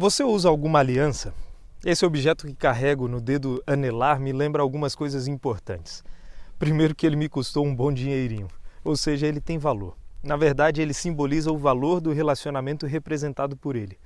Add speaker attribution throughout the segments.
Speaker 1: Você usa alguma aliança? Esse objeto que carrego no dedo anelar me lembra algumas coisas importantes. Primeiro, que ele me custou um bom dinheirinho, ou seja, ele tem valor. Na verdade, ele simboliza o valor do relacionamento representado por ele.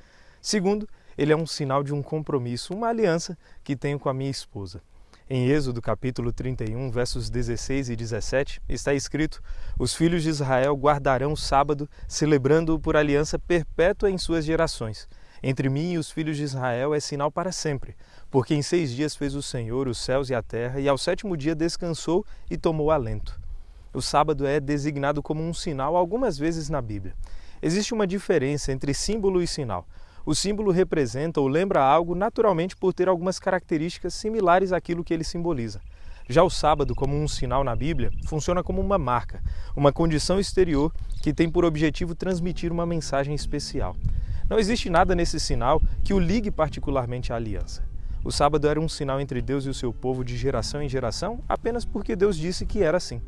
Speaker 1: Segundo, ele é um sinal de um compromisso, uma aliança que tenho com a minha esposa. Em Êxodo capítulo 31, versos 16 e 17, está escrito: Os filhos de Israel guardarão o sábado, celebrando-o por aliança perpétua em suas gerações. Entre mim e os filhos de Israel é sinal para sempre, porque em seis dias fez o Senhor os céus e a terra, e ao sétimo dia descansou e tomou alento. O sábado é designado como um sinal algumas vezes na Bíblia. Existe uma diferença entre símbolo e sinal. O símbolo representa ou lembra algo naturalmente por ter algumas características similares àquilo que ele simboliza. Já o sábado, como um sinal na Bíblia, funciona como uma marca, uma condição exterior que tem por objetivo transmitir uma mensagem especial. Não existe nada nesse sinal que o ligue particularmente à aliança. O sábado era um sinal entre Deus e o seu povo de geração em geração apenas porque Deus disse que era assim.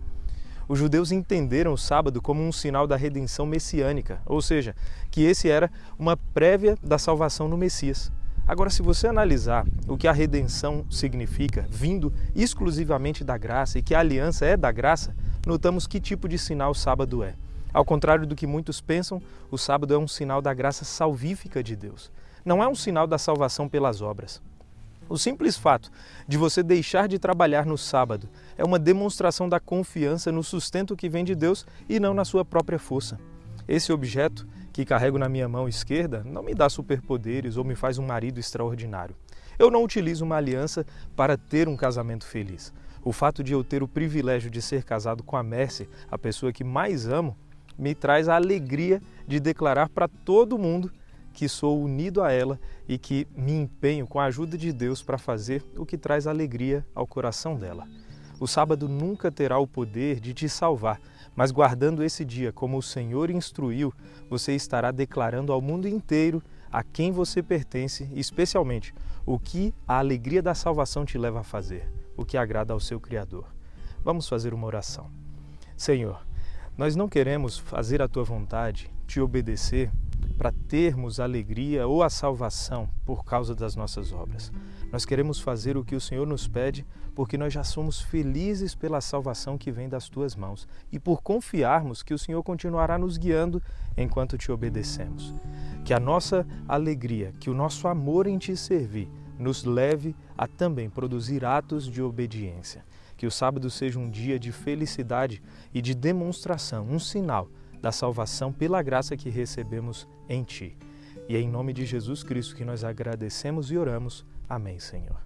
Speaker 1: Os judeus entenderam o sábado como um sinal da redenção messiânica, ou seja, que esse era uma prévia da salvação no Messias. Agora, se você analisar o que a redenção significa, vindo exclusivamente da graça e que a aliança é da graça, notamos que tipo de sinal o sábado é. Ao contrário do que muitos pensam, o sábado é um sinal da graça salvífica de Deus. Não é um sinal da salvação pelas obras. O simples fato de você deixar de trabalhar no sábado é uma demonstração da confiança no sustento que vem de Deus e não na sua própria força. Esse objeto que carrego na minha mão esquerda não me dá superpoderes ou me faz um marido extraordinário. Eu não utilizo uma aliança para ter um casamento feliz. O fato de eu ter o privilégio de ser casado com a Mercy, a pessoa que mais amo, me traz a alegria de declarar para todo mundo que sou unido a ela e que me empenho com a ajuda de Deus para fazer o que traz alegria ao coração dela. O sábado nunca terá o poder de te salvar, mas guardando esse dia como o Senhor instruiu, você estará declarando ao mundo inteiro a quem você pertence especialmente, o que a alegria da salvação te leva a fazer, o que agrada ao seu Criador. Vamos fazer uma oração. Senhor, nós não queremos fazer a tua vontade, te obedecer, para termos alegria ou a salvação por causa das nossas obras. Nós queremos fazer o que o Senhor nos pede porque nós já somos felizes pela salvação que vem das tuas mãos e por confiarmos que o Senhor continuará nos guiando enquanto te obedecemos. Que a nossa alegria, que o nosso amor em te servir nos leve a também produzir atos de obediência. Que o sábado seja um dia de felicidade e de demonstração, um sinal da salvação pela graça que recebemos em Ti. E é em nome de Jesus Cristo que nós agradecemos e oramos. Amém, Senhor.